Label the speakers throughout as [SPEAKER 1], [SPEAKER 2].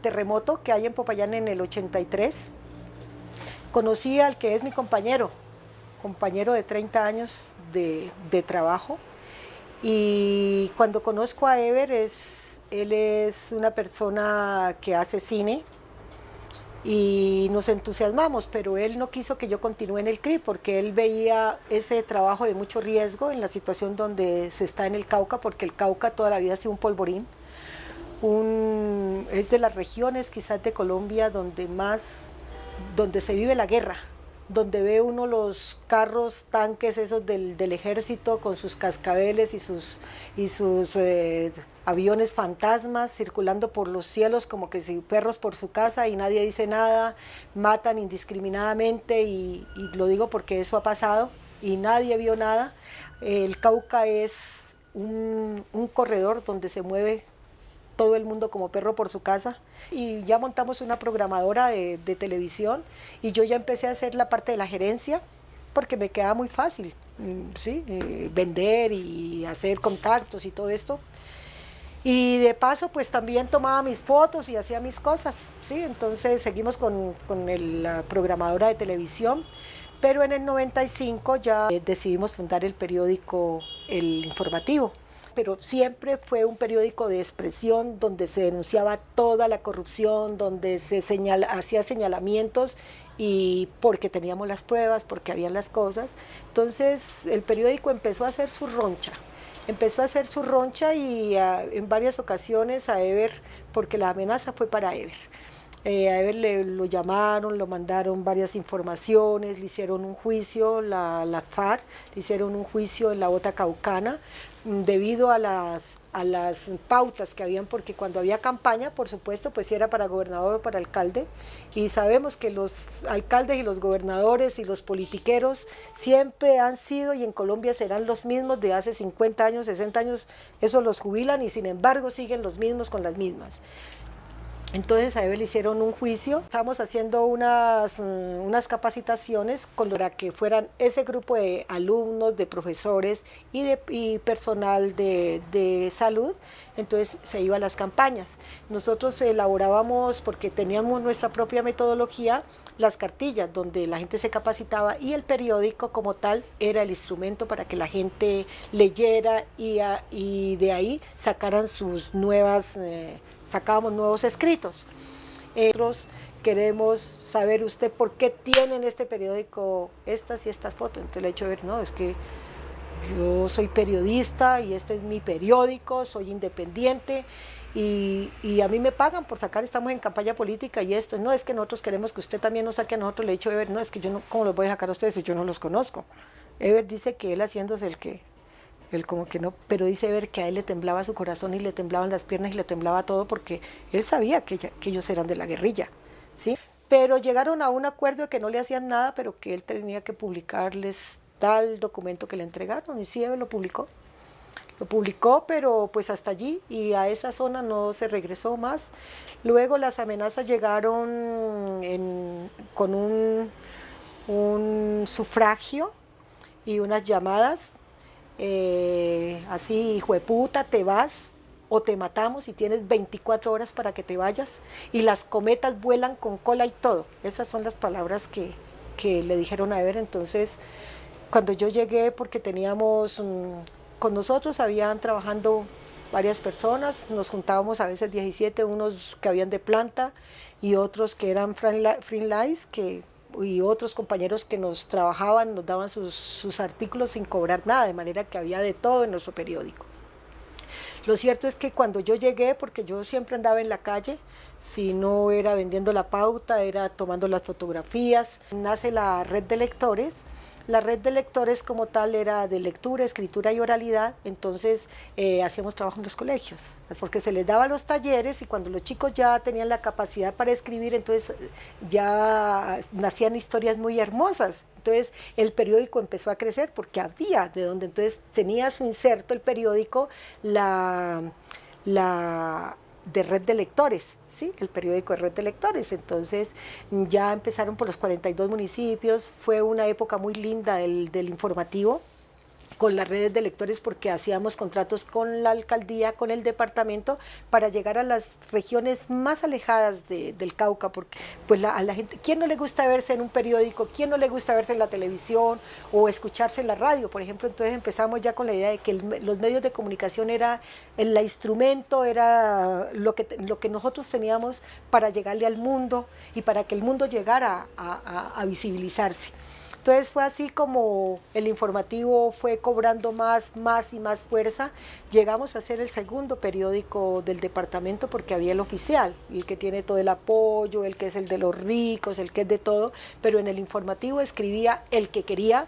[SPEAKER 1] terremoto que hay en Popayán en el 83. Conocí al que es mi compañero, compañero de 30 años de, trabajo. Y cuando conozco a Ever, es, él es una persona que hace cine, y nos entusiasmamos, pero él no quiso que yo continúe en el CRI porque él veía ese trabajo de mucho riesgo en la situación donde se está en el Cauca, porque el Cauca toda la vida ha sido un polvorín, es de las regiones quizás de Colombia donde más, donde se vive la guerra, donde ve uno los carros, tanques esos del, del ejército con sus cascabeles y sus, y sus eh, aviones fantasmas circulando por los cielos como que si perros por su casa y nadie dice nada, matan indiscriminadamente y, y lo digo porque eso ha pasado y nadie vio nada. El Cauca es un, un corredor donde se mueve todo el mundo como perro por su casa y ya montamos una programadora de, de, televisión y yo ya empecé a hacer la parte de la gerencia porque me quedaba muy fácil, mm, ¿sí? Eh, vender y hacer contactos y todo esto. Y de paso pues también tomaba mis fotos y hacía mis cosas, ¿sí? Entonces seguimos con, con el, la programadora de televisión, pero en el 95 ya decidimos fundar el periódico El Informativo pero siempre fue un periódico de expresión donde se denunciaba toda la corrupción, donde se hacía señalamientos y porque teníamos las pruebas, porque habían las cosas. Entonces el periódico empezó a hacer su roncha, empezó a hacer su roncha y a, en varias ocasiones a Ever, porque la amenaza fue para Ever. Eh, a Ever le, lo llamaron, lo mandaron varias informaciones, le hicieron un juicio, la, la FARC, le hicieron un juicio en la Bota Caucana, debido a las, a las pautas que habían, porque cuando había campaña, por supuesto, pues si era para gobernador o para alcalde, y sabemos que los alcaldes y los gobernadores y los politiqueros siempre han sido y en Colombia serán los mismos de hace 50 años, 60 años, eso los jubilan y sin embargo siguen los mismos con las mismas. Entonces a le hicieron un juicio, estamos haciendo unas, mm, unas capacitaciones para que fueran ese grupo de alumnos, de profesores y, de, personal de, de, salud, entonces se iba a las campañas. Nosotros elaborábamos, porque teníamos nuestra propia metodología, las cartillas donde la gente se capacitaba y el periódico como tal era el instrumento para que la gente leyera y de ahí sacaran sus nuevas... Eh, sacábamos nuevos escritos. Nosotros queremos saber usted por qué tiene en este periódico estas y estas fotos. Entonces le he hecho ver, no, es que yo soy periodista y este es mi periódico, soy independiente y, y, a mí me pagan por sacar, estamos en campaña política y esto, no es que nosotros queremos que usted también nos saque a nosotros, le he dicho Ever, no, es que yo no, ¿cómo los voy a sacar a ustedes si yo no los conozco? Ever dice que él haciéndose el que él como que no, pero dice ver que a él le temblaba su corazón y le temblaban las piernas y le temblaba todo porque él sabía que, ellos eran de la guerrilla, ¿sí? Pero llegaron a un acuerdo de que no le hacían nada, pero que él tenía que publicarles tal documento que le entregaron y sí, él lo publicó. Lo publicó, pero pues hasta allí y a esa zona no se regresó más. Luego las amenazas llegaron con un sufragio y unas llamadas eh, así, hijo de puta, te vas o te matamos y tienes 24 horas para que te vayas y las cometas vuelan con cola y todo. Esas son las palabras que, que le dijeron a Ever. Entonces, cuando yo llegué, porque teníamos, um, con nosotros habían trabajando varias personas, nos juntábamos a veces 17, unos que habían de planta y otros que eran freelance, que y otros compañeros que nos trabajaban, nos daban sus, sus, artículos sin cobrar nada, de manera que había de todo en nuestro periódico. Lo cierto es que cuando yo llegué, porque yo siempre andaba en la calle, si no era vendiendo la pauta, era tomando las fotografías, nace la red de lectores, la red de lectores como tal era de lectura, escritura y oralidad, entonces eh, hacíamos trabajo en los colegios, porque se les daba los talleres y cuando los chicos ya tenían la capacidad para escribir, entonces ya nacían historias muy hermosas. Entonces el periódico empezó a crecer porque había de donde entonces tenía su inserto el periódico la, la de red de lectores, ¿sí? el periódico de red de lectores. Entonces ya empezaron por los 42 municipios, fue una época muy linda del, del informativo, con las redes de lectores porque hacíamos contratos con la alcaldía, con el departamento, para llegar a las regiones más alejadas del Cauca, porque pues a la gente, ¿quién no le gusta verse en un periódico? ¿Quién no le gusta verse en la televisión o escucharse en la radio? Por ejemplo, entonces empezamos ya con la idea de que los medios de comunicación era el instrumento, era lo que, lo que nosotros teníamos para llegarle al mundo y para que el mundo llegara a visibilizarse. Entonces fue así como el informativo fue cobrando más, más y más fuerza. Llegamos a ser el segundo periódico del departamento porque había el oficial, el que tiene todo el apoyo, el que es el de los ricos, el que es de todo, pero en el informativo escribía el que quería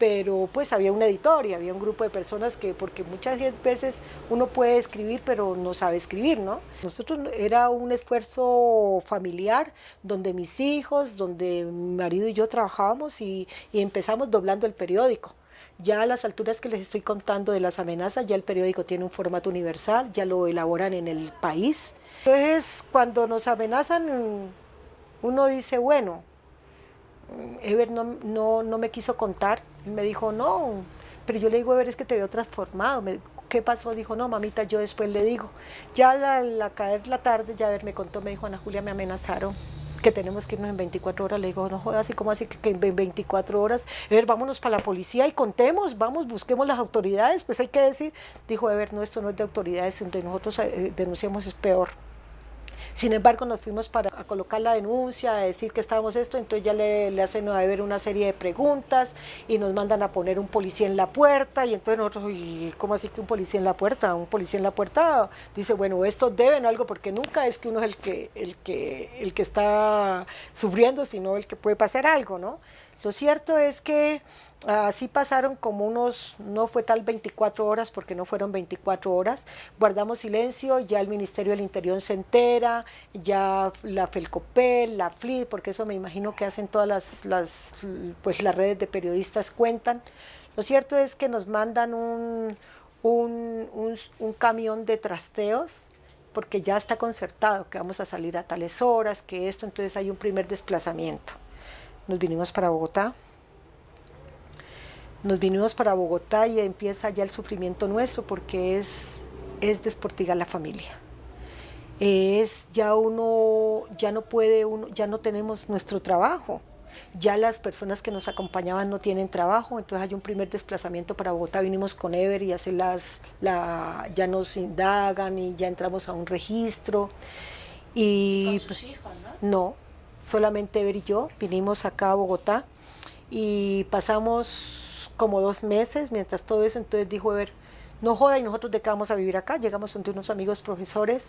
[SPEAKER 1] pero pues había un editor y había un grupo de personas que, porque muchas veces uno puede escribir, pero no sabe escribir, ¿no? Nosotros era un esfuerzo familiar donde mis hijos, donde mi marido y yo trabajábamos y, y empezamos doblando el periódico. Ya a las alturas que les estoy contando de las amenazas, ya el periódico tiene un formato universal, ya lo elaboran en el país. Entonces, cuando nos amenazan, uno dice, bueno, Ever no, no, no, me quiso contar. Me dijo, no, pero yo le digo, Ever, es que te veo transformado. ¿Qué pasó? Dijo, no, mamita, yo después le digo. Ya al caer la tarde, ya Ever me contó, me dijo, Ana Julia, me amenazaron que tenemos que irnos en 24 horas. Le digo, no jodas, así como así que en 24 horas? Ever, vámonos para la policía y contemos, vamos, busquemos las autoridades. Pues hay que decir, dijo, Ever, no, esto no es de autoridades, donde nosotros eh, denunciamos es peor. Sin embargo, nos fuimos para colocar la denuncia, a decir que estábamos esto, entonces ya le, hacen a ver una serie de preguntas y nos mandan a poner un policía en la puerta y entonces nosotros, ¿y ¿cómo así que un policía en la puerta? Un policía en la puerta dice, bueno, esto deben algo porque nunca es que uno es el que, el que, el que está sufriendo, sino el que puede pasar algo, ¿no? Lo cierto es que así pasaron como unos, no fue tal 24 horas porque no fueron 24 horas, guardamos silencio, ya el Ministerio del Interior se entera, ya la FELCOPEL, la FLID, porque eso me imagino que hacen todas las, las, pues las redes de periodistas cuentan. Lo cierto es que nos mandan un, un, un camión de trasteos porque ya está concertado que vamos a salir a tales horas, que esto, entonces hay un primer desplazamiento nos vinimos para Bogotá. Nos vinimos para Bogotá y empieza ya el sufrimiento nuestro porque es, es desportigar la familia. Es ya uno, ya no puede, uno, ya no tenemos nuestro trabajo. Ya las personas que nos acompañaban no tienen trabajo, entonces hay un primer desplazamiento para Bogotá. Vinimos con Ever y hace las, la, ya nos indagan y ya entramos a un registro. Y,
[SPEAKER 2] ¿Con sus hijos,
[SPEAKER 1] no? No, solamente Ever y yo, vinimos acá a Bogotá y pasamos como dos meses mientras todo eso, entonces dijo Ever, no joda y nosotros de qué vamos a vivir acá, llegamos ante unos amigos profesores,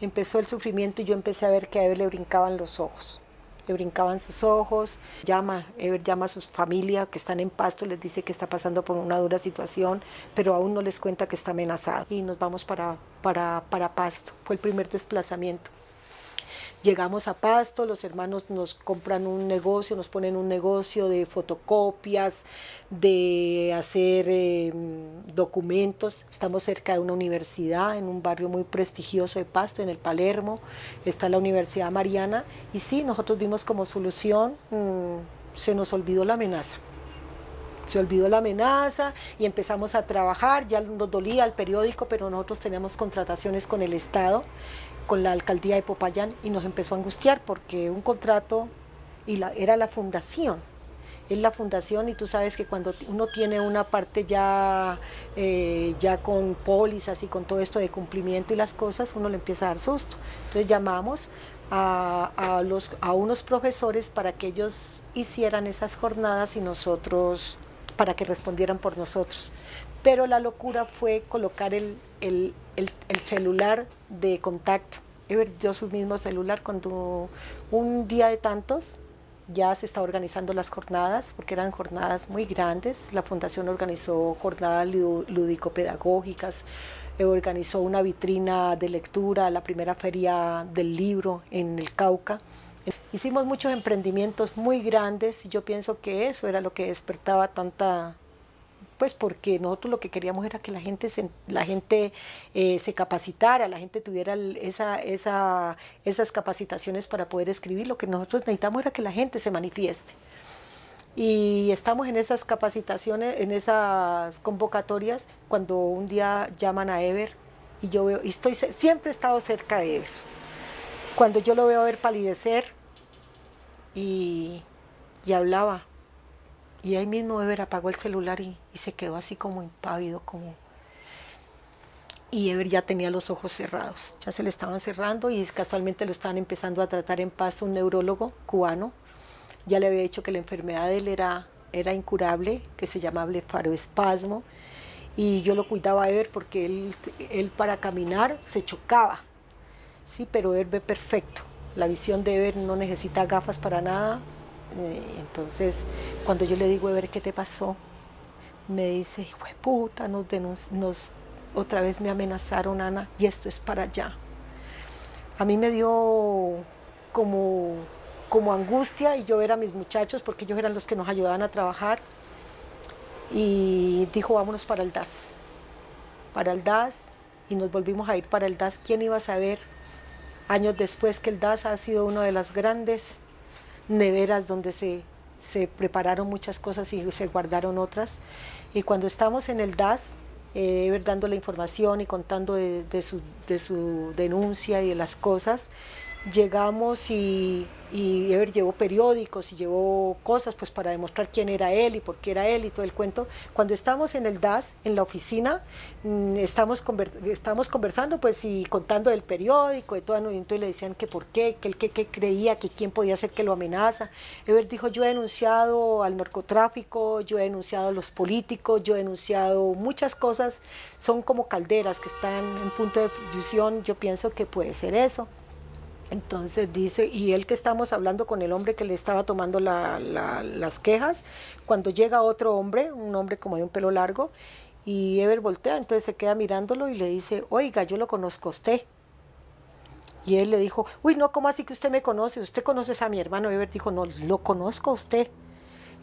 [SPEAKER 1] empezó el sufrimiento y yo empecé a ver que a Ever le brincaban los ojos, le brincaban sus ojos, llama, Ever llama a sus familias que están en Pasto, les dice que está pasando por una dura situación, pero aún no les cuenta que está amenazado y nos vamos para, para, para Pasto, fue el primer desplazamiento. Llegamos a Pasto, los hermanos nos compran un negocio, nos ponen un negocio de fotocopias, de hacer em, documentos. Estamos cerca de una universidad, en un barrio muy prestigioso de Pasto, en el Palermo. Está la Universidad Mariana. Y sí, nosotros vimos como solución, mm, se nos olvidó la amenaza se olvidó la amenaza y empezamos a trabajar, ya nos dolía el periódico, pero nosotros teníamos contrataciones con el Estado con la alcaldía de Popayán y nos empezó a angustiar porque un contrato y la, era la fundación. Es la fundación y tú sabes que cuando uno tiene una parte ya, eh, ya con pólizas y con todo esto de cumplimiento y las cosas, uno le empieza a dar susto. Entonces llamamos a, a, los, a unos profesores para que ellos hicieran esas jornadas y nosotros, para que respondieran por nosotros. Pero la locura fue colocar el, el, el, celular de contacto. Yo su mismo celular cuando un día de tantos ya se está organizando las jornadas, porque eran jornadas muy grandes. La fundación organizó jornadas lúdico-pedagógicas, eh, organizó una vitrina de lectura, la primera feria del libro en el Cauca. Hicimos muchos emprendimientos muy grandes y yo pienso que eso era lo que despertaba tanta, pues porque nosotros lo que queríamos era que la gente se, la gente, eh, se capacitara, la gente tuviera esa, esa, esas capacitaciones para poder escribir. Lo que nosotros necesitamos era que la gente se manifieste. Y estamos en esas capacitaciones, en esas convocatorias, cuando un día llaman a Ever y yo veo, y estoy, siempre he estado cerca de Ever. Cuando yo lo veo a ver palidecer y, y hablaba, y ahí mismo Ever apagó el celular y, se quedó así como impávido, como... Y Ever ya tenía los ojos cerrados, ya se le estaban cerrando y casualmente lo estaban empezando a tratar en paz un neurólogo cubano. Ya le había dicho que la enfermedad de él era, era incurable, que se llamaba blefaroespasmo. Y yo lo cuidaba a Ever porque él, él para caminar se chocaba. Sí, pero Ever ve perfecto. La visión de Ever no necesita gafas para nada, eh, entonces, cuando yo le digo, a ver, ¿qué te pasó? Me dice, hijo de puta, nos, nos, otra vez me amenazaron, Ana, y esto es para allá. A mí me dio como, como angustia y yo ver a mis muchachos, porque ellos eran los que nos ayudaban a trabajar, y dijo, vámonos para el DAS. Para el DAS, y nos volvimos a ir para el DAS. ¿Quién iba a saber años después que el DAS ha sido una de las grandes neveras donde se, se prepararon muchas cosas y se guardaron otras. Y cuando estamos en el DAS, eh, dando la información y contando de, su, de su denuncia y de las cosas, llegamos y, y Ever llevó periódicos y llevó cosas pues para demostrar quién era él y por qué era él y todo el cuento. Cuando estamos en el DAS, en la oficina, mm, estamos, estamos conversando pues y contando del periódico, de todo, y entonces le decían que por qué, que él que, creía, que quién podía ser que lo amenaza. Ever dijo, yo he denunciado al narcotráfico, yo he denunciado a los políticos, yo he denunciado muchas cosas, son como calderas que están en punto de fusión, yo pienso que puede ser eso. Entonces dice, y él que estamos hablando con el hombre que le estaba tomando las quejas, cuando llega otro hombre, un hombre como de un pelo largo, y Ever voltea, entonces se queda mirándolo y le dice, oiga, yo lo conozco a usted. Y él le dijo, uy, no, ¿cómo así que usted me conoce? ¿Usted conoce a mi hermano? Ever dijo, no, lo conozco a usted.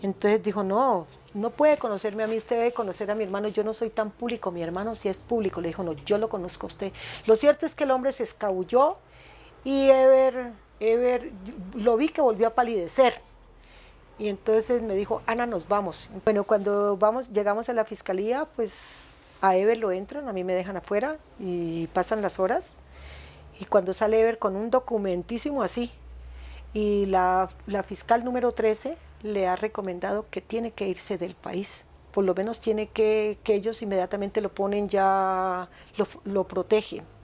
[SPEAKER 1] Entonces dijo, no, no puede conocerme a mí, usted debe conocer a mi hermano, yo no soy tan público, mi hermano sí es público. Le dijo, no, yo lo conozco a usted. Lo cierto es que el hombre se escabulló, y Ever, Ever, lo vi que volvió a palidecer. Y entonces me dijo, Ana, nos vamos. Bueno, cuando vamos, llegamos a la fiscalía, pues a Ever lo entran, a mí me dejan afuera y pasan las horas. Y cuando sale Ever con un documentísimo así, y la, fiscal número 13 le ha recomendado que tiene que irse del país. Por lo menos tiene que, que ellos inmediatamente lo ponen ya, lo, lo protegen.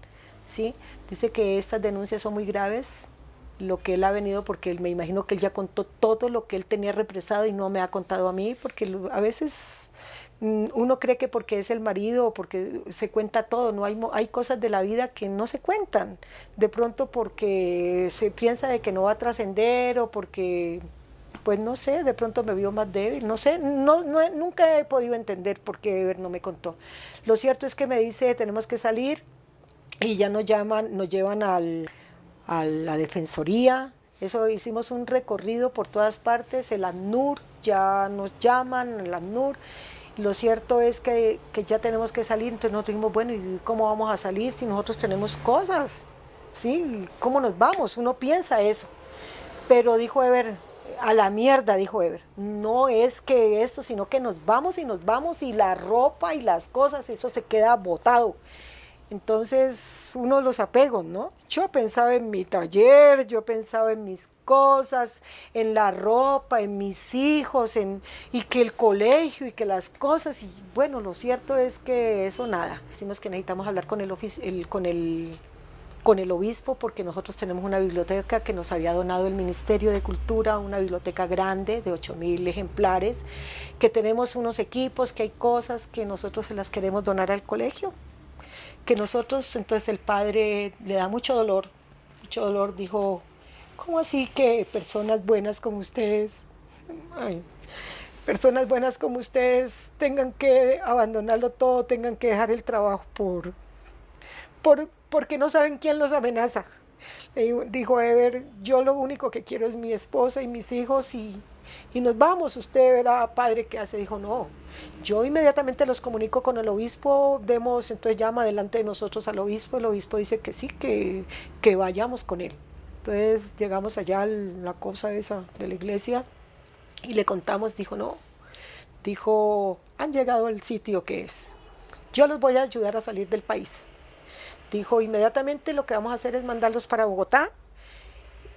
[SPEAKER 1] ¿Sí? Dice que estas denuncias son muy graves, lo que él ha venido, porque me imagino que él ya contó todo lo que él tenía represado y no me ha contado a mí, porque a veces mm, uno cree que porque es el marido o porque se cuenta todo, no hay, hay cosas de la vida que no se cuentan, de pronto porque se piensa de que no va a trascender o porque pues no sé, de pronto me vio más débil, no sé, nunca he podido entender por qué Ever no me contó. Lo cierto es que me dice, tenemos que salir, y ya nos llaman, nos llevan al, a la defensoría, eso hicimos un recorrido por todas partes, el ANUR, ya nos llaman, el ANUR, lo cierto es que, que, ya tenemos que salir, entonces nosotros dijimos, bueno, ¿y cómo vamos a salir si nosotros tenemos cosas? ¿Sí? ¿Cómo nos vamos? Uno piensa eso. Pero dijo Ever, a la mierda, dijo Ever, no es que esto, sino que nos vamos y nos vamos y la ropa y las cosas, eso se queda botado. Entonces, uno los apegos, ¿no? Yo pensaba en mi taller, yo pensaba en mis cosas, en la ropa, en mis hijos, en, y que el colegio y que las cosas. Y bueno, lo cierto es que eso nada. Decimos que necesitamos hablar con el, el, con el, con el obispo porque nosotros tenemos una biblioteca que nos había donado el Ministerio de Cultura, una biblioteca grande de 8.000 ejemplares, que tenemos unos equipos, que hay cosas que nosotros se las queremos donar al colegio que nosotros, entonces el padre le da mucho dolor, mucho dolor, dijo, ¿cómo así que personas buenas como ustedes, personas buenas como ustedes tengan que abandonarlo todo, tengan que dejar el trabajo por, por porque no saben quién los amenaza? dijo Ever, yo lo único que quiero es mi esposa y mis hijos y y nos vamos, usted verá, padre, ¿qué hace? Dijo, no, yo inmediatamente los comunico con el obispo, demos, entonces llama delante de nosotros al obispo, el obispo dice que sí, que, que vayamos con él. Entonces llegamos allá a la cosa esa de la iglesia y le contamos, dijo, no, dijo, han llegado al sitio que es. Yo los voy a ayudar a salir del país. Dijo, inmediatamente lo que vamos a hacer es mandarlos para Bogotá.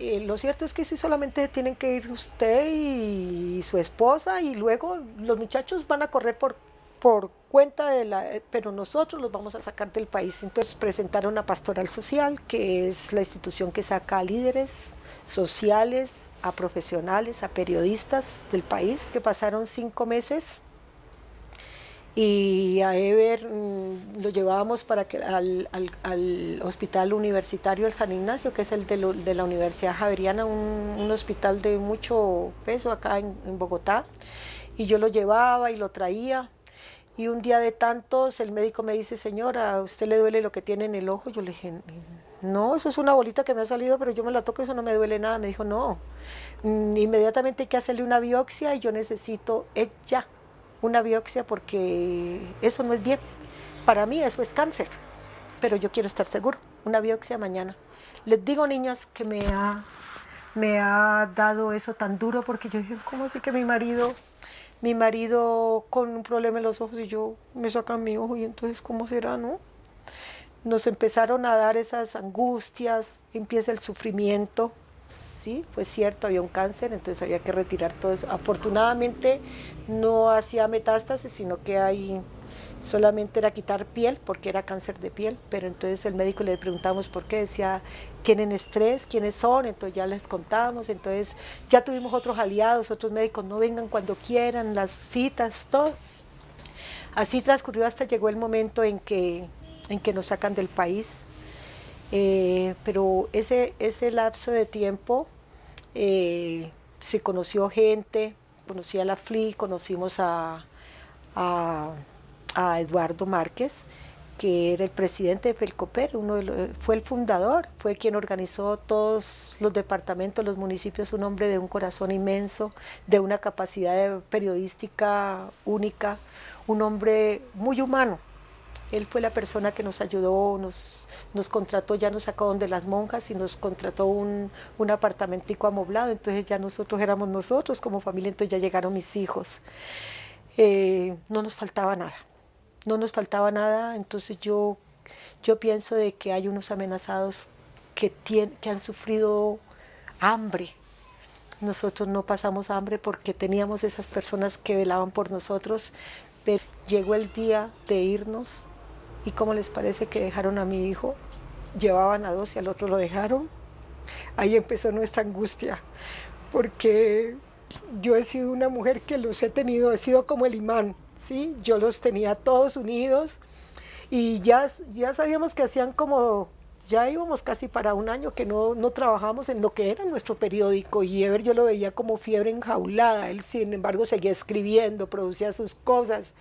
[SPEAKER 1] Eh, lo cierto es que sí solamente tienen que ir usted y su esposa y luego los muchachos van a correr por, por cuenta de la... pero nosotros los vamos a sacar del país. Entonces presentaron a Pastoral Social, que es la institución que saca a líderes sociales, a profesionales, a periodistas del país, que pasaron cinco meses y a Ever mm, lo llevábamos para que al, hospital universitario del San Ignacio, que es el de, la Universidad Javeriana, un, hospital de mucho peso acá en, Bogotá, y yo lo llevaba y lo traía. Y un día de tantos el médico me dice, señora, ¿a usted le duele lo que tiene en el ojo? Yo le dije, no, eso es una bolita que me ha salido, pero yo me la toco, eso no me duele nada. Me dijo, no, mm, inmediatamente hay que hacerle una biopsia y yo necesito ella una biopsia porque eso no es bien. Para mí eso es cáncer, pero yo quiero estar seguro. Una biopsia mañana. Les digo, niñas, que me ha, me ha dado eso tan duro porque yo dije, ¿cómo así que mi marido, mi marido con un problema en los ojos y yo me sacan mi ojo y entonces cómo será, no? Nos empezaron a dar esas angustias, empieza el sufrimiento, sí, fue cierto, había un cáncer, entonces había que retirar todo eso. Afortunadamente no hacía metástasis, sino que solamente era quitar piel, porque era cáncer de piel, pero entonces el médico le preguntamos por qué, decía, tienen estrés, quiénes son, entonces ya les contamos, entonces ya tuvimos otros aliados, otros médicos, no vengan cuando quieran, las citas, todo. Así transcurrió hasta llegó el momento en que, en que nos sacan del país, eh, pero ese, ese lapso de tiempo eh, se conoció gente, conocí a la FLI, conocimos a, a, Eduardo Márquez, que era el presidente de Felcoper, uno fue el fundador, fue quien organizó todos los departamentos, los municipios, un hombre de un corazón inmenso, de una capacidad periodística única, un hombre muy humano, él fue la persona que nos ayudó, nos, contrató, ya nos sacó de las monjas y nos contrató un, un apartamentico amoblado, entonces ya nosotros éramos nosotros como familia, entonces ya llegaron mis hijos. Eh, no nos faltaba nada, no nos faltaba nada, entonces yo, yo pienso de que hay unos amenazados que, que han sufrido hambre, nosotros no pasamos hambre porque teníamos esas personas que velaban por nosotros, pero llegó el día de irnos ¿Y cómo les parece que dejaron a mi hijo? Llevaban a dos y al otro lo dejaron. Ahí empezó nuestra angustia, porque yo he sido una mujer que los he tenido, he sido como el imán, ¿sí? Yo los tenía todos unidos y ya, ya sabíamos que hacían como, ya íbamos casi para un año que no, no trabajamos en lo que era nuestro periódico y Ever yo lo veía como fiebre enjaulada, él sin embargo seguía escribiendo, producía sus cosas,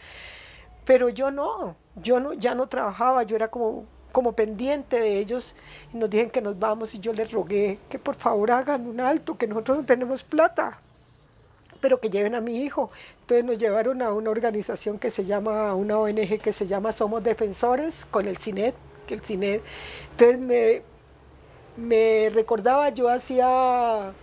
[SPEAKER 1] pero yo no, yo no, ya no trabajaba, yo era como, como pendiente de ellos y nos dijeron que nos vamos y yo les rogué que por favor hagan un alto, que nosotros no tenemos plata, pero que lleven a mi hijo. Entonces nos llevaron a una organización que se llama, una ONG que se llama Somos Defensores con el CINET, que el CINET, entonces me, me recordaba, yo hacía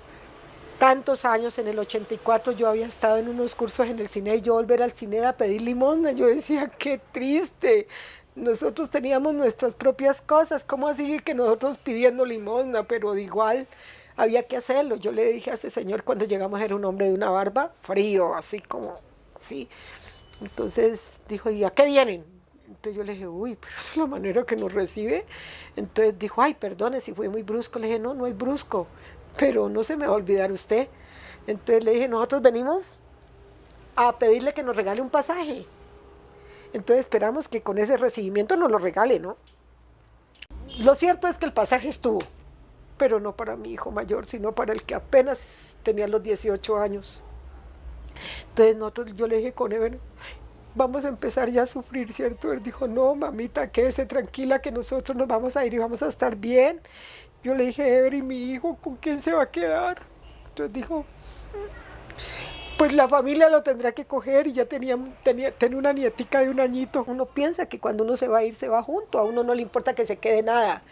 [SPEAKER 1] tantos años, en el 84 yo había estado en unos cursos en el cine y yo volver al cine a pedir limosna, yo decía, qué triste, nosotros teníamos nuestras propias cosas, ¿cómo así que nosotros pidiendo limosna? Pero igual había que hacerlo. Yo le dije a ese señor cuando llegamos, era un hombre de una barba, frío, así como, así. Entonces dijo, ¿y a qué vienen? Entonces yo le dije, uy, pero es la manera que nos recibe. Entonces dijo, ay, perdone si fue muy brusco. Le dije, no, no es brusco pero no se me va a olvidar usted. Entonces le dije, nosotros venimos a pedirle que nos regale un pasaje. Entonces esperamos que con ese recibimiento nos lo regale, ¿no? Lo cierto es que el pasaje estuvo, pero no para mi hijo mayor, sino para el que apenas tenía los 18 años. Entonces nosotros, yo le dije con él, vamos a empezar ya a sufrir, ¿cierto? Él dijo, no, mamita, quédese tranquila que nosotros nos vamos a ir y vamos a estar bien. Yo le dije, Ever, ¿y mi hijo con quién se va a quedar? Entonces dijo, pues la familia lo tendrá que coger y ya tenía, tenía, tenía una nietica de un añito. Uno piensa que cuando uno se va a ir, se va junto. A uno no le importa que se quede nada,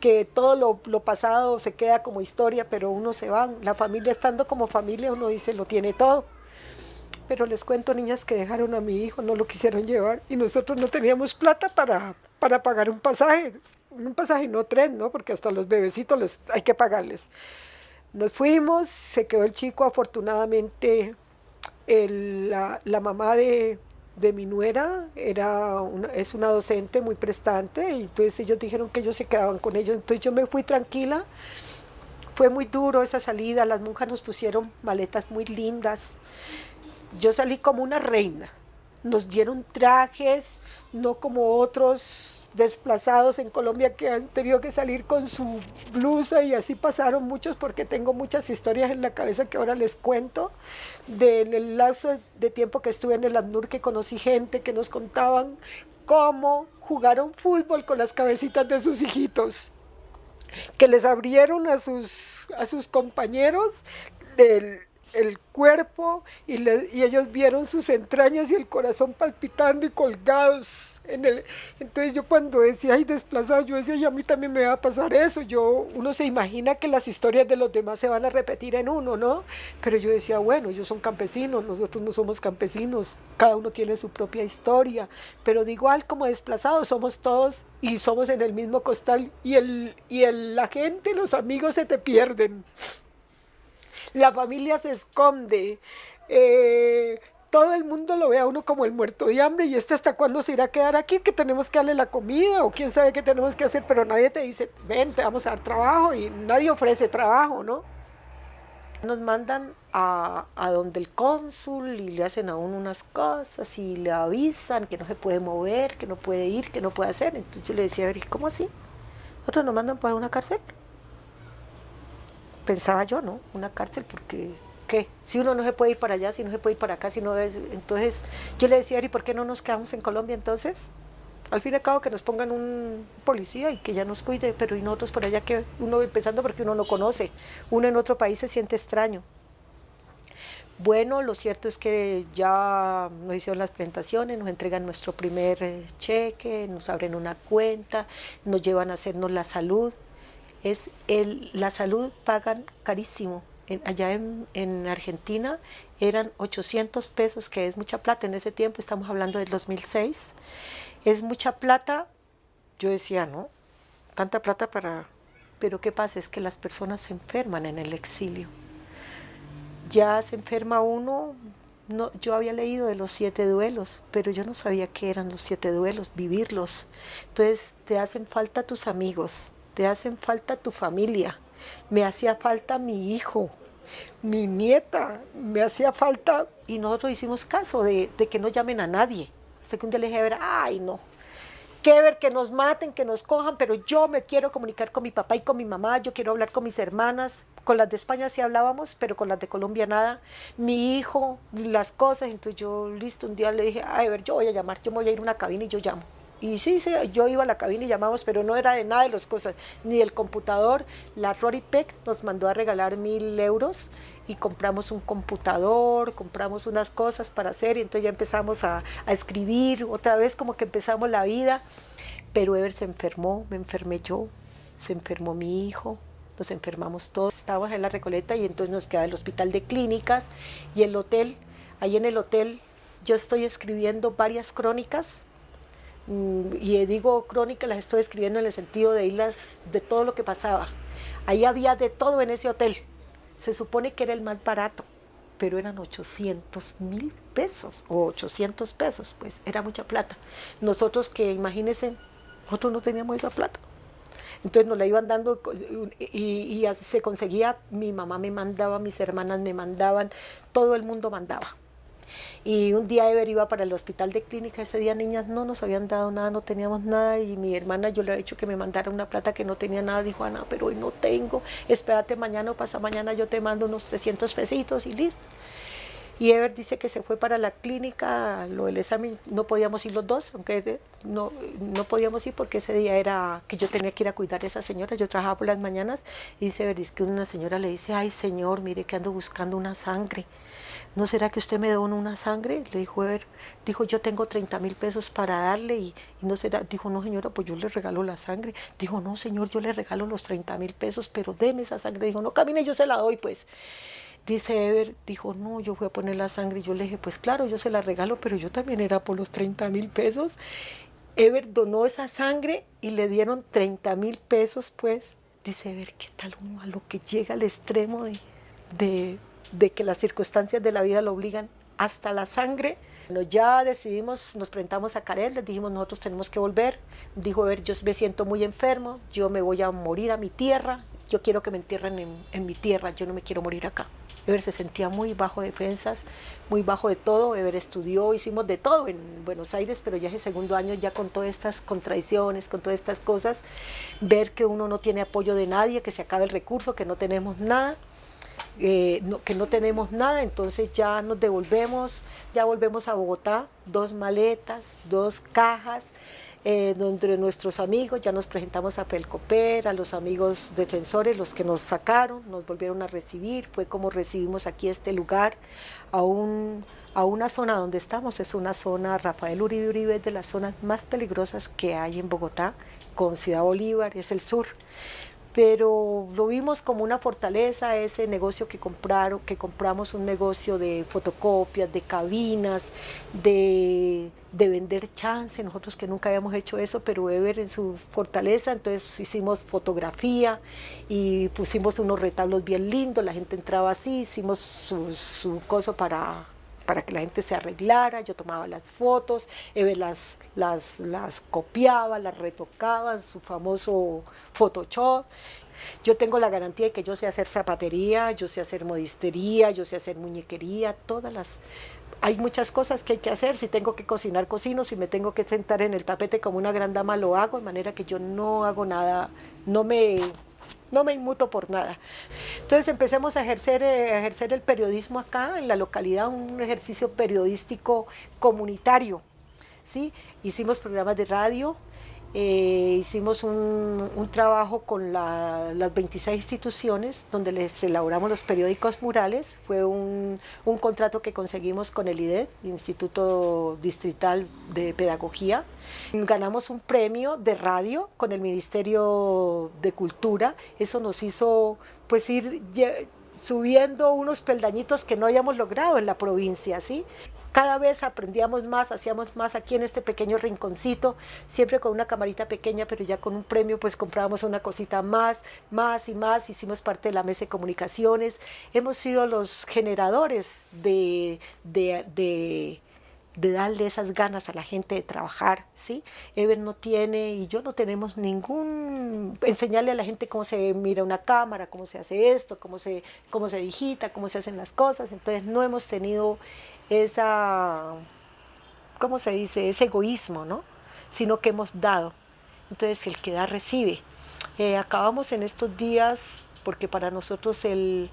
[SPEAKER 1] que todo lo, lo pasado se queda como historia, pero uno se va. La familia estando como familia, uno dice, lo tiene todo. Pero les cuento, niñas, que dejaron a mi hijo, no lo quisieron llevar y nosotros no teníamos plata para, para pagar un pasaje. Un pasaje, no tres, ¿no? Porque hasta los bebecitos les, hay que pagarles. Nos fuimos, se quedó el chico, afortunadamente la, la, mamá de, de, mi nuera era es una docente muy prestante y entonces ellos dijeron que ellos se quedaban con ellos. Entonces yo me fui tranquila. Fue muy duro esa salida, las monjas nos pusieron maletas muy lindas. Yo salí como una reina. Nos dieron trajes, no como otros desplazados en Colombia que han tenido que salir con su blusa y así pasaron muchos porque tengo muchas historias en la cabeza que ahora les cuento del lapso de tiempo que estuve en el ANUR que conocí gente que nos contaban cómo jugaron fútbol con las cabecitas de sus hijitos que les abrieron a sus, a sus compañeros del el cuerpo y, y ellos vieron sus entrañas y el corazón palpitando y colgados en el, entonces yo cuando decía, ay, desplazado, yo decía, y a mí también me va a pasar eso. Yo, uno se imagina que las historias de los demás se van a repetir en uno, ¿no? Pero yo decía, bueno, ellos son campesinos, nosotros no somos campesinos, cada uno tiene su propia historia, pero de igual como desplazados somos todos y somos en el mismo costal y, el, y el, la gente, los amigos se te pierden. La familia se esconde. Eh, todo el mundo lo ve a uno como el muerto de hambre y este hasta cuándo se irá a quedar aquí, que tenemos que darle la comida o quién sabe qué tenemos que hacer, pero nadie te dice, ven, te vamos a dar trabajo y nadie ofrece trabajo, ¿no? Nos mandan a, a donde el cónsul y le hacen a uno unas cosas y le avisan que no se puede mover, que no puede ir, que no puede hacer. Entonces yo le decía, a ver, ¿cómo así? Nosotros nos mandan para una cárcel. Pensaba yo, ¿no? Una cárcel porque qué? Si uno no se puede ir para allá, si no se puede ir para acá, si no es... Entonces yo le decía, ¿y por qué no nos quedamos en Colombia entonces? Al fin y al cabo que nos pongan un policía y que ya nos cuide, pero y nosotros por allá que uno empezando porque uno no conoce, uno en otro país se siente extraño. Bueno, lo cierto es que ya nos hicieron las presentaciones, nos entregan nuestro primer eh, cheque, nos abren una cuenta, nos llevan a hacernos la salud. Es el, la salud pagan carísimo, allá en, Argentina eran 800 pesos, que es mucha plata en ese tiempo, estamos hablando del 2006. Es mucha plata, yo decía, ¿no? Tanta plata para... Pero ¿qué pasa? Es que las personas se enferman en el exilio. Ya se enferma uno, no, yo había leído de los siete duelos, pero yo no sabía qué eran los siete duelos, vivirlos. Entonces te hacen falta tus amigos, te hacen falta tu familia, me hacía falta mi hijo, mi nieta, me hacía falta y nosotros hicimos caso de, que no llamen a nadie. Hasta que un día le dije, a ver, ay no, que ver, que nos maten, que nos cojan, pero yo me quiero comunicar con mi papá y con mi mamá, yo quiero hablar con mis hermanas, con las de España sí hablábamos, pero con las de Colombia nada, mi hijo, las cosas, entonces yo, listo, un día le dije, a ver, yo voy a llamar, yo me voy a ir a una cabina y yo llamo. Y sí, sí, yo iba a la cabina y llamamos, pero no era de nada de las cosas, ni del computador. La Rory Peck nos mandó a regalar mil euros y compramos un computador, compramos unas cosas para hacer y entonces ya empezamos a, a escribir, otra vez como que empezamos la vida. Pero Ever se enfermó, me enfermé yo, se enfermó mi hijo, nos enfermamos todos. Estábamos en la Recoleta y entonces nos queda el hospital de clínicas y el hotel. Ahí en el hotel yo estoy escribiendo varias crónicas y digo crónica, las estoy escribiendo en el sentido de irlas de todo lo que pasaba. Ahí había de todo en ese hotel. Se supone que era el más barato, pero eran 800 mil pesos o 800 pesos, pues era mucha plata. Nosotros que imagínense, nosotros no teníamos esa plata. Entonces nos la iban dando y, y se conseguía, mi mamá me mandaba, mis hermanas me mandaban, todo el mundo mandaba. Y un día Ever iba para el hospital de clínica, ese día niñas no nos habían dado nada, no teníamos nada y mi hermana yo le había dicho que me mandara una plata que no tenía nada, dijo Ana, pero hoy no tengo, espérate mañana o pasa mañana yo te mando unos 300 pesitos y listo. Y Ever dice que se fue para la clínica, lo del examen, no podíamos ir los dos, aunque no, no podíamos ir porque ese día era que yo tenía que ir a cuidar a esa señora, yo trabajaba por las mañanas, y dice Ever, que una señora le dice, ay señor, mire que ando buscando una sangre. ¿No será que usted me dona una sangre? Le dijo Ever, dijo, yo tengo 30 mil pesos para darle y, no será, dijo, no señora, pues yo le regalo la sangre. Dijo, no señor, yo le regalo los 30 mil pesos, pero deme esa sangre. Dijo, no camine, yo se la doy pues. dice Ever, dijo, no, yo voy a poner la sangre. Y yo le dije, pues claro, yo se la regalo, pero yo también era por los 30 mil pesos. Ever donó esa sangre y le dieron 30 mil pesos, pues. Dice Ever, ¿qué tal uno a lo que llega al extremo de, que las circunstancias de la vida lo obligan hasta la sangre? Bueno, ya decidimos, nos presentamos a Karel, les dijimos nosotros tenemos que volver. Dijo, Ever, yo me siento muy enfermo, yo me voy a morir a mi tierra, yo quiero que me entierren en, mi tierra, yo no me quiero morir acá. Ever se sentía muy bajo de defensas, muy bajo de todo. Ever estudió, hicimos de todo en Buenos Aires, pero ya es el segundo año ya con todas estas contradicciones, con todas estas cosas, ver que uno no tiene apoyo de nadie, que se acaba el recurso, que no tenemos nada. Eh, que no tenemos nada, entonces ya nos devolvemos, ya volvemos a Bogotá, dos maletas, dos cajas, eh, donde nuestros amigos, ya nos presentamos a Pelcoper, a los amigos defensores, los que nos sacaron, nos volvieron a recibir, fue como recibimos aquí este lugar, a, un, a una zona donde estamos, es una zona, Rafael Uribe Uribe es de las zonas más peligrosas que hay en Bogotá, con Ciudad Bolívar, es el sur pero lo vimos como una fortaleza ese negocio que compraron, que compramos un negocio de fotocopias, de cabinas, de, de, vender chance, nosotros que nunca habíamos hecho eso, pero Ever en su fortaleza, entonces hicimos fotografía y pusimos unos retablos bien lindos, la gente entraba así, hicimos su, su coso para para que la gente se arreglara, yo tomaba las fotos, Eve las, las, las copiaba, las retocaba, su famoso Photoshop. Yo tengo la garantía de que yo sé hacer zapatería, yo sé hacer modistería, yo sé hacer muñequería, todas las... Hay muchas cosas que hay que hacer, si tengo que cocinar, cocino, si me tengo que sentar en el tapete como una gran dama, lo hago, de manera que yo no hago nada, no me no me inmuto por nada. Entonces empecemos a ejercer, eh, ejercer el periodismo acá en la localidad, un ejercicio periodístico comunitario. ¿sí? Hicimos programas de radio, eh, hicimos un, trabajo con las 26 instituciones donde les elaboramos los periódicos murales. Fue un, contrato que conseguimos con el IDED, Instituto Distrital de Pedagogía. Ganamos un premio de radio con el Ministerio de Cultura. Eso nos hizo pues ir subiendo unos peldañitos que no habíamos logrado en la provincia, ¿sí? Cada vez aprendíamos más, hacíamos más aquí en este pequeño rinconcito, siempre con una camarita pequeña, pero ya con un premio pues comprábamos una cosita más, más y más, hicimos parte de la mesa de comunicaciones, hemos sido los generadores de, de, darle esas ganas a la gente de trabajar, ¿sí? Ever no tiene y yo no tenemos ningún, enseñarle a la gente cómo se mira una cámara, cómo se hace esto, cómo se, cómo se digita, cómo se hacen las cosas, entonces no hemos tenido esa, ¿cómo se dice? Ese egoísmo, ¿no? Sino que hemos dado. Entonces el que da recibe. Eh, acabamos en estos días, porque para nosotros el,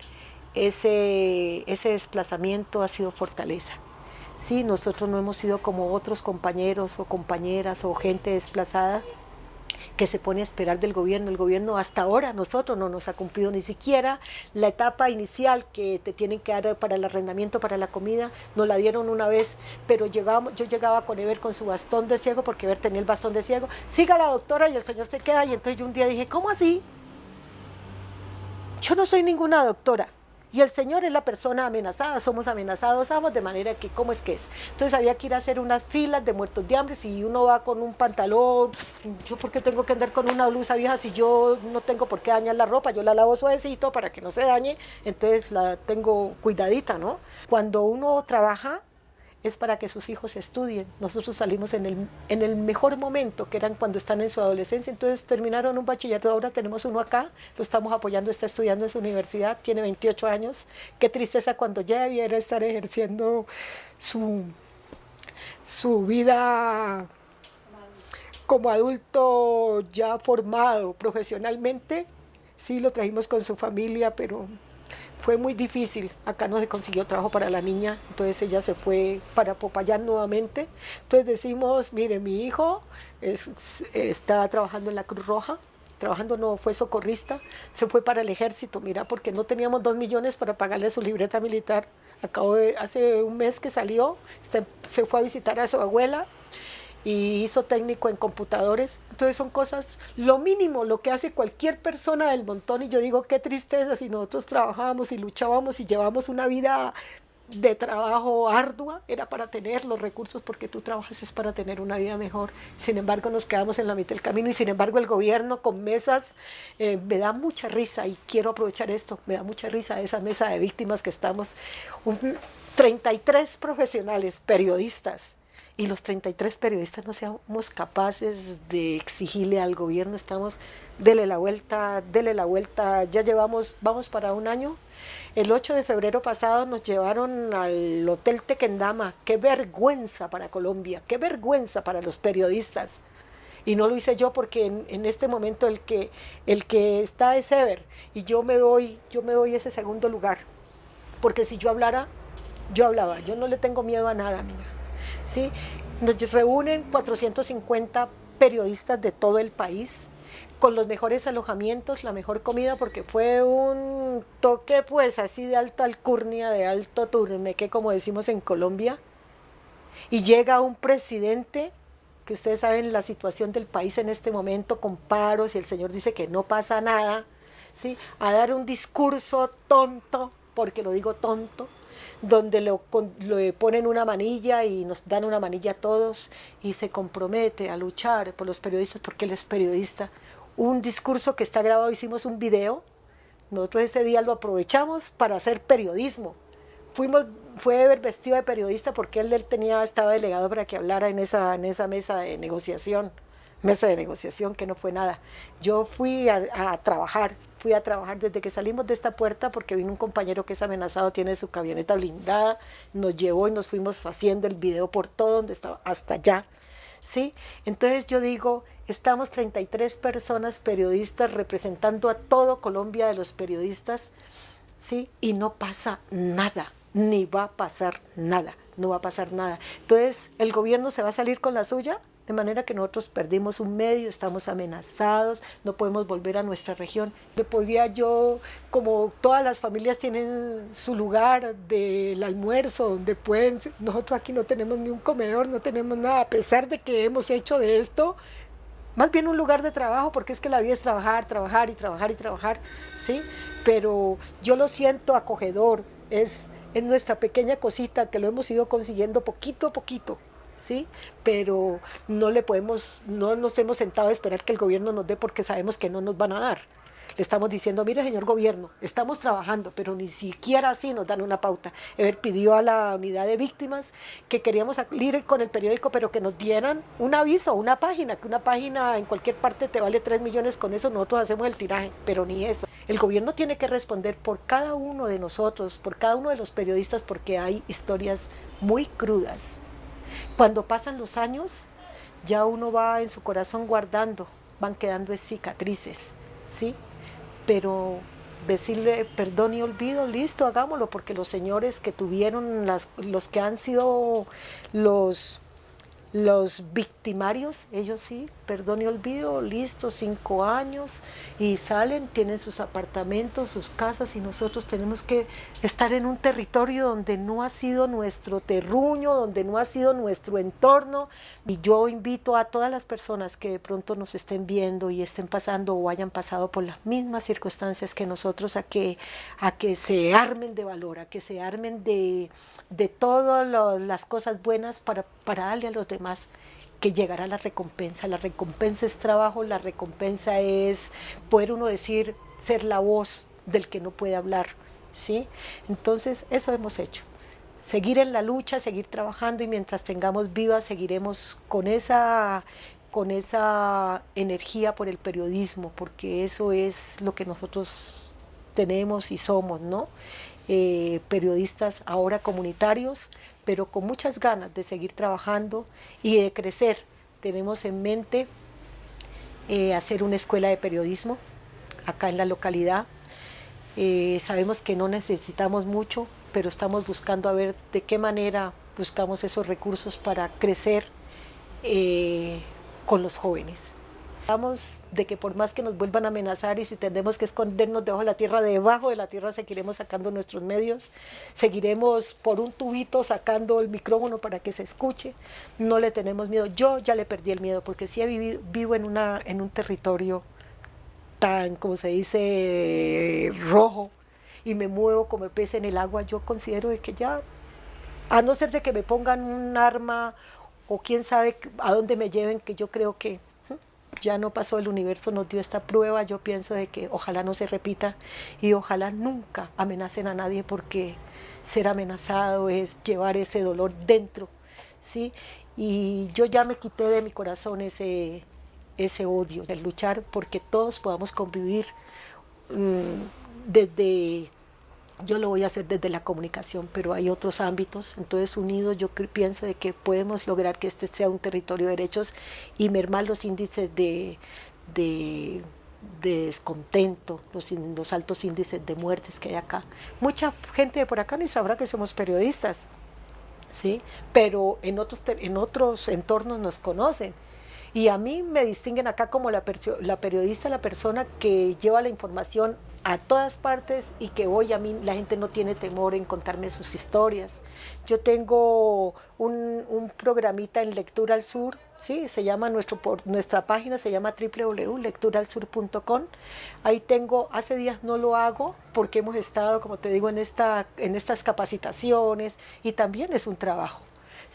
[SPEAKER 1] ese, ese desplazamiento ha sido fortaleza. Sí, nosotros no hemos sido como otros compañeros o compañeras o gente desplazada, que se pone a esperar del gobierno. El gobierno hasta ahora nosotros no nos ha cumplido ni siquiera. La etapa inicial que te tienen que dar para el arrendamiento, para la comida, nos la dieron una vez, pero llegamos, yo llegaba con Ever con su bastón de ciego, porque Ever tenía el bastón de ciego, siga la doctora y el señor se queda, y entonces yo un día dije, ¿cómo así? Yo no soy ninguna doctora, y el Señor es la persona amenazada, somos amenazados somos de manera que, ¿cómo es que es? Entonces había que ir a hacer unas filas de muertos de hambre, si uno va con un pantalón, yo por qué tengo que andar con una blusa vieja si yo no tengo por qué dañar la ropa, yo la lavo suavecito para que no se dañe, entonces la tengo cuidadita, ¿no? Cuando uno trabaja, es para que sus hijos estudien. Nosotros salimos en el, en el mejor momento, que eran cuando están en su adolescencia, entonces terminaron un bachillerato, ahora tenemos uno acá, lo estamos apoyando, está estudiando en su universidad, tiene 28 años, qué tristeza cuando ya debiera estar ejerciendo su, su vida como adulto ya formado profesionalmente, sí lo trajimos con su familia, pero fue muy difícil. Acá no se consiguió trabajo para la niña, entonces ella se fue para Popayán nuevamente. Entonces decimos, mire, mi hijo está trabajando en la Cruz Roja, trabajando no fue socorrista, se fue para el ejército, mira, porque no teníamos dos millones para pagarle su libreta militar. Acabo de, hace un mes que salió, se fue a visitar a su abuela y hizo técnico en computadores. Entonces son cosas, lo mínimo, lo que hace cualquier persona del montón. Y yo digo, qué tristeza si nosotros trabajábamos y luchábamos y llevamos una vida de trabajo ardua, era para tener los recursos porque tú trabajas es para tener una vida mejor. Sin embargo, nos quedamos en la mitad del camino y sin embargo el gobierno con mesas, eh, me da mucha risa y quiero aprovechar esto, me da mucha risa esa mesa de víctimas que estamos, 33 profesionales, periodistas, y los 33 periodistas no seamos capaces de exigirle al gobierno, estamos, dele la vuelta, dele la vuelta, ya llevamos, vamos para un año. El 8 de febrero pasado nos llevaron al Hotel Tequendama, qué vergüenza para Colombia, qué vergüenza para los periodistas. Y no lo hice yo porque en, este momento el que, el que está es Ever y yo me doy, yo me doy ese segundo lugar. Porque si yo hablara, yo hablaba, yo no le tengo miedo a nada, mira. ¿Sí? Nos reúnen 450 periodistas de todo el país con los mejores alojamientos, la mejor comida, porque fue un toque pues así de alta alcurnia, de alto turmeque, como decimos en Colombia. Y llega un presidente, que ustedes saben la situación del país en este momento, con paros, y el señor dice que no pasa nada, ¿sí? a dar un discurso tonto, porque lo digo tonto, donde lo, le ponen una manilla y nos dan una manilla a todos y se compromete a luchar por los periodistas porque él es periodista. Un discurso que está grabado, hicimos un video, nosotros ese día lo aprovechamos para hacer periodismo. Fuimos, fue vestido de periodista porque él, tenía, estaba delegado para que hablara en esa, en esa mesa de negociación, mesa de negociación que no fue nada. Yo fui a trabajar fui a trabajar desde que salimos de esta puerta porque vino un compañero que es amenazado, tiene su camioneta blindada, nos llevó y nos fuimos haciendo el video por todo donde estaba, hasta allá. ¿sí? Entonces yo digo, estamos 33 personas periodistas representando a todo Colombia de los periodistas, ¿sí? Y no pasa nada, ni va a pasar nada, no va a pasar nada. Entonces, ¿el gobierno se va a salir con la suya? De manera que nosotros perdimos un medio, estamos amenazados, no podemos volver a nuestra región. Le podría yo, como todas las familias tienen su lugar del almuerzo, donde pueden, nosotros aquí no tenemos ni un comedor, no tenemos nada, a pesar de que hemos hecho de esto más bien un lugar de trabajo, porque es que la vida es trabajar, trabajar y trabajar y trabajar, ¿sí? Pero yo lo siento acogedor, es, es nuestra pequeña cosita que lo hemos ido consiguiendo poquito a poquito, ¿sí? Pero no le podemos, no nos hemos sentado a esperar que el gobierno nos dé porque sabemos que no nos van a dar. Le estamos diciendo, mire señor gobierno, estamos trabajando, pero ni siquiera así nos dan una pauta. Ever pidió a la unidad de víctimas que queríamos salir con el periódico, pero que nos dieran un aviso, una página, que una página en cualquier parte te vale 3 millones, con eso nosotros hacemos el tiraje, pero ni eso. El gobierno tiene que responder por cada uno de nosotros, por cada uno de los periodistas, porque hay historias muy crudas cuando pasan los años, ya uno va en su corazón guardando, van quedando cicatrices, ¿sí? Pero decirle perdón y olvido, listo, hagámoslo, porque los señores que tuvieron, las, los que han sido los los victimarios, ellos sí, perdón y olvido, listo, cinco años, y salen, tienen sus apartamentos, sus casas, y nosotros tenemos que estar en un territorio donde no ha sido nuestro terruño, donde no ha sido nuestro entorno. Y yo invito a todas las personas que de pronto nos estén viendo y estén pasando o hayan pasado por las mismas circunstancias que nosotros, a que, a que se armen de valor, a que se armen de, de todas las cosas buenas para, para darle a los demás que llegará la recompensa. La recompensa es trabajo, la recompensa es poder uno decir, ser la voz del que no puede hablar. ¿sí? Entonces, eso hemos hecho. Seguir en la lucha, seguir trabajando y mientras tengamos vivas seguiremos con esa, con esa energía por el periodismo, porque eso es lo que nosotros tenemos y somos, ¿no? Eh, periodistas ahora comunitarios, pero con muchas ganas de seguir trabajando y de crecer. Tenemos en mente eh, hacer una escuela de periodismo acá en la localidad. Eh, sabemos que no necesitamos mucho, pero estamos buscando a ver de qué manera buscamos esos recursos para crecer eh, con los jóvenes. Sabemos de que por más que nos vuelvan a amenazar y si tenemos que escondernos debajo de la tierra, debajo de la tierra seguiremos sacando nuestros medios, seguiremos por un tubito sacando el micrófono para que se escuche, no le tenemos miedo. Yo ya le perdí el miedo porque sí he vivido, vivo en, una, en un territorio tan, como se dice, rojo y me muevo como pez en el agua, yo considero que ya, a no ser de que me pongan un arma o quién sabe a dónde me lleven, que yo creo que ya no pasó, el universo nos dio esta prueba, yo pienso de que ojalá no se repita y ojalá nunca amenacen a nadie porque ser amenazado es llevar ese dolor dentro, ¿sí? Y yo ya me quité de mi corazón ese, ese odio, de luchar porque todos podamos convivir mm, desde yo lo voy a hacer desde la comunicación, pero hay otros ámbitos, entonces unidos yo pienso de que podemos lograr que este sea un territorio de derechos y mermar los índices de, de, descontento, los, los, altos índices de muertes que hay acá. Mucha gente de por acá ni sabrá que somos periodistas, ¿sí? pero en otros, en otros entornos nos conocen. Y a mí me distinguen acá como la, la periodista, la persona que lleva la información a todas partes y que hoy a mí la gente no tiene temor en contarme sus historias. Yo tengo un, un programita en Lectura al Sur, sí, se llama nuestro, por, nuestra página, se llama www.lecturalsur.com. Ahí tengo, hace días no lo hago porque hemos estado, como te digo, en, esta, en estas capacitaciones y también es un trabajo.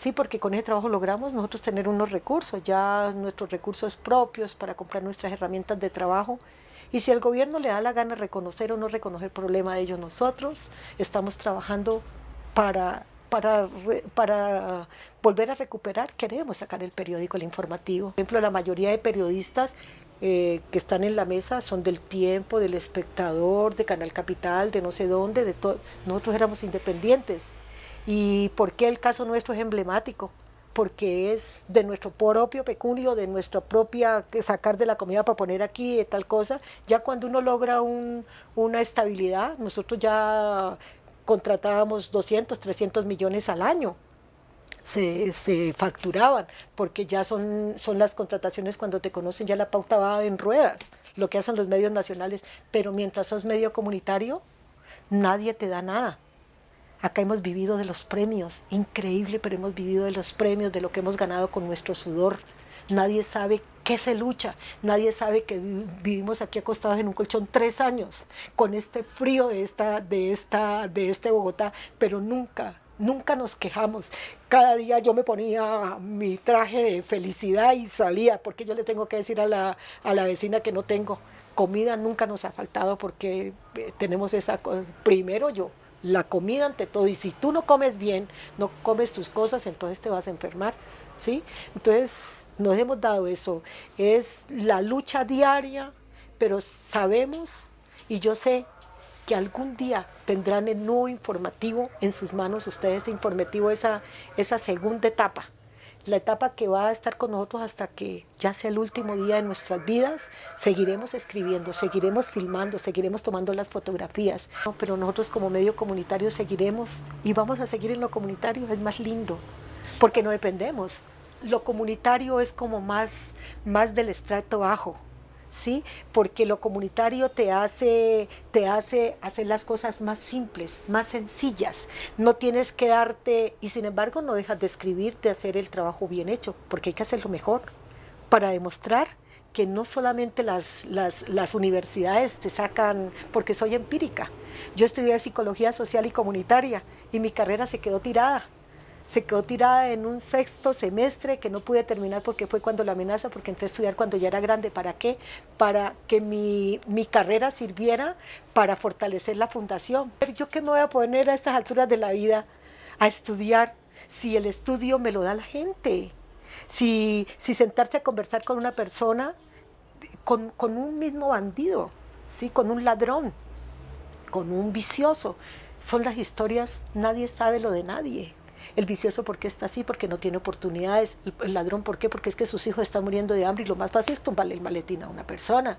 [SPEAKER 1] Sí, porque con ese trabajo logramos nosotros tener unos recursos, ya nuestros recursos propios para comprar nuestras herramientas de trabajo y si el gobierno le da la gana reconocer o no reconocer el problema de ellos, nosotros estamos trabajando para, para, volver a recuperar, queremos sacar el periódico, el informativo. Por ejemplo, la mayoría de periodistas eh, que están en la mesa son del Tiempo, del Espectador, de Canal Capital, de no sé dónde, de todo. Nosotros éramos independientes. ¿Y por qué el caso nuestro es emblemático? porque es de nuestro propio pecunio, de nuestra propia sacar de la comida para poner aquí tal cosa, ya cuando uno logra una estabilidad, nosotros ya contratábamos 200, 300 millones al año, se, se, facturaban, porque ya son, son las contrataciones cuando te conocen, ya la pauta va en ruedas, lo que hacen los medios nacionales, pero mientras sos medio comunitario, nadie te da nada. Acá hemos vivido de los premios, increíble, pero hemos vivido de los premios, de lo que hemos ganado con nuestro sudor. Nadie sabe qué se lucha, nadie sabe que vivimos aquí acostados en un colchón tres años, con este frío de, esta, de, esta, de este Bogotá, pero nunca, nunca nos quejamos. Cada día yo me ponía mi traje de felicidad y salía, porque yo le tengo que decir a la, a la vecina que no tengo. Comida nunca nos ha faltado porque eh, tenemos esa... Primero yo, la comida ante todo, y si tú no comes bien, no comes tus cosas, entonces te vas a enfermar, ¿sí? Entonces nos hemos dado eso, es la lucha diaria, pero sabemos, y yo sé que algún día tendrán el nuevo informativo en sus manos, ustedes informativo, esa, esa segunda etapa, la etapa que va a estar con nosotros hasta que ya sea el último día de nuestras vidas, seguiremos escribiendo, seguiremos filmando, seguiremos tomando las fotografías, pero nosotros como medio comunitario seguiremos y vamos a seguir en lo comunitario, es más lindo, porque no dependemos. Lo comunitario es como más, más del estrato bajo, ¿sí? Porque lo comunitario te hace, te hace hacer las cosas más simples, más sencillas. No tienes que darte, y sin embargo no dejas de escribir, de hacer el trabajo bien hecho, porque hay que hacerlo mejor para demostrar que no solamente las, las, las universidades te sacan, porque soy empírica. Yo estudié psicología social y comunitaria y mi carrera se quedó tirada se quedó tirada en un sexto semestre que no pude terminar porque fue cuando la amenaza, porque entré a estudiar cuando ya era grande. ¿Para qué? Para que mi, mi carrera sirviera para fortalecer la fundación. ¿Yo qué me voy a poner a estas alturas de la vida a estudiar si el estudio me lo da la gente? Si, si sentarse a conversar con una persona, con, con un mismo bandido, ¿sí? con un ladrón, con un vicioso. Son las historias, nadie sabe lo de nadie. El vicioso porque está así, porque no tiene oportunidades. El, ladrón, ¿por qué? Porque es que sus hijos están muriendo de hambre y lo más fácil es tumbarle el maletín a una persona.